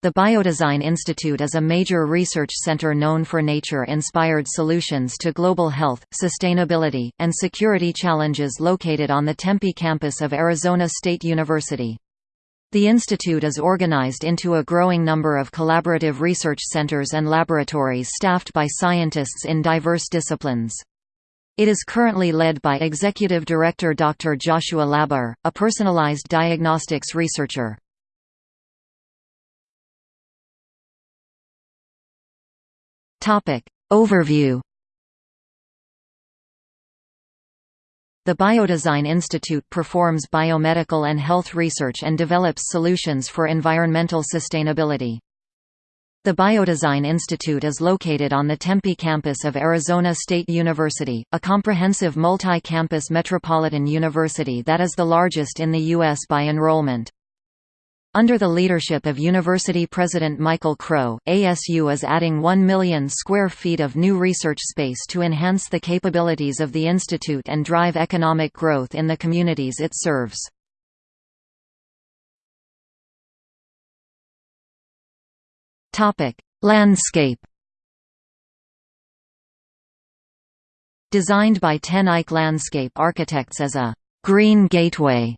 The Biodesign Institute is a major research center known for nature-inspired solutions to global health, sustainability, and security challenges located on the Tempe campus of Arizona State University. The institute is organized into a growing number of collaborative research centers and laboratories staffed by scientists in diverse disciplines. It is currently led by Executive Director Dr. Joshua LaBaer, a personalized diagnostics researcher. Topic. Overview The Biodesign Institute performs biomedical and health research and develops solutions for environmental sustainability. The Biodesign Institute is located on the Tempe campus of Arizona State University, a comprehensive multi-campus metropolitan university that is the largest in the U.S. by enrollment. Under the leadership of University President Michael Crow, ASU is adding 1 million square feet of new research space to enhance the capabilities of the institute and drive economic growth in the communities it serves. Landscape Designed by Ten Eyck Landscape Architects as a «green gateway»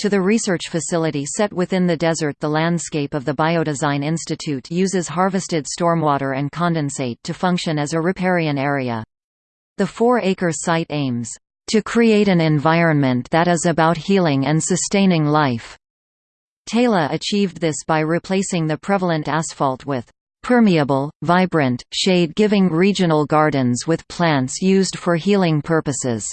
To the research facility set within the desert the landscape of the Biodesign Institute uses harvested stormwater and condensate to function as a riparian area. The four-acre site aims, "...to create an environment that is about healing and sustaining life." Taylor achieved this by replacing the prevalent asphalt with permeable, vibrant, shade-giving regional gardens with plants used for healing purposes.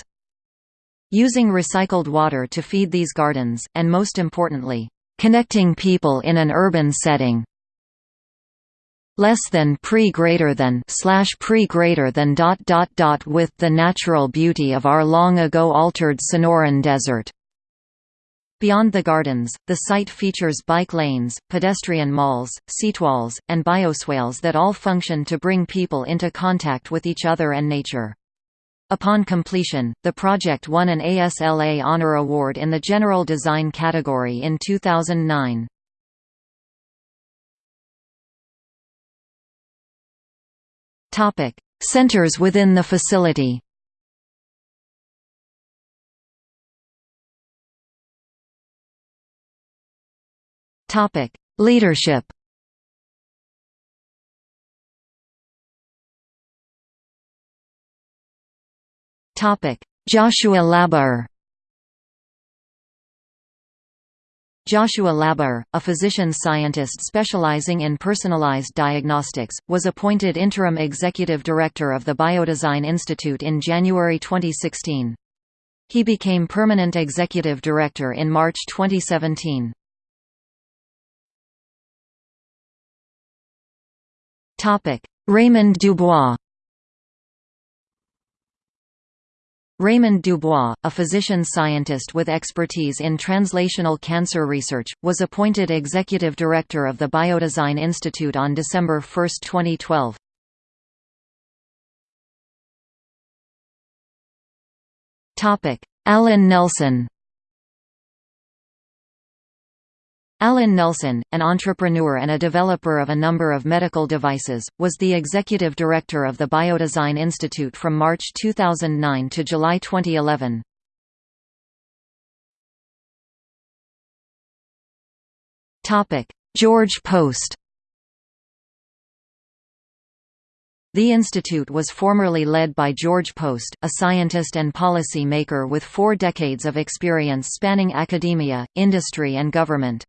Using recycled water to feed these gardens, and most importantly, connecting people in an urban setting. Less than pre greater than slash pre greater than dot dot dot with the natural beauty of our long ago altered Sonoran Desert. Beyond the gardens, the site features bike lanes, pedestrian malls, seatwalls, and bioswales that all function to bring people into contact with each other and nature. Upon completion, the project won an ASLA Honor Award in the General Design category in 2009. Centers within the facility Leadership Joshua LaBaer Joshua LaBaer, a physician-scientist specializing in personalized diagnostics, was appointed interim executive director of the Biodesign Institute in January 2016. He became permanent executive director in March 2017. Raymond Dubois Raymond Dubois, a physician-scientist with expertise in translational cancer research, was appointed executive director of the Biodesign Institute on December 1, 2012. Alan Nelson Alan Nelson, an entrepreneur and a developer of a number of medical devices, was the executive director of the Biodesign Institute from March 2009 to July 2011. George Poste The institute was formerly led by George Poste, a scientist and policy maker with four decades of experience spanning academia, industry and government.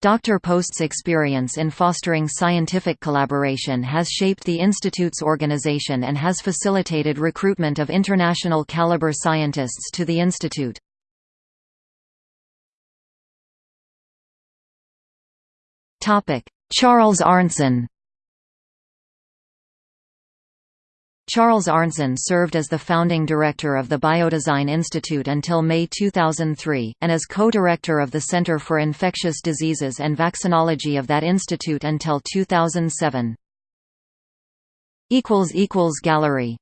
Dr. Poste's experience in fostering scientific collaboration has shaped the Institute's organization and has facilitated recruitment of international caliber scientists to the Institute. Charles Arntzen Charles Arntzen served as the founding director of the Biodesign Institute until May 2003, and as co-director of the Center for Infectious Diseases and Vaccinology of that institute until 2007. Gallery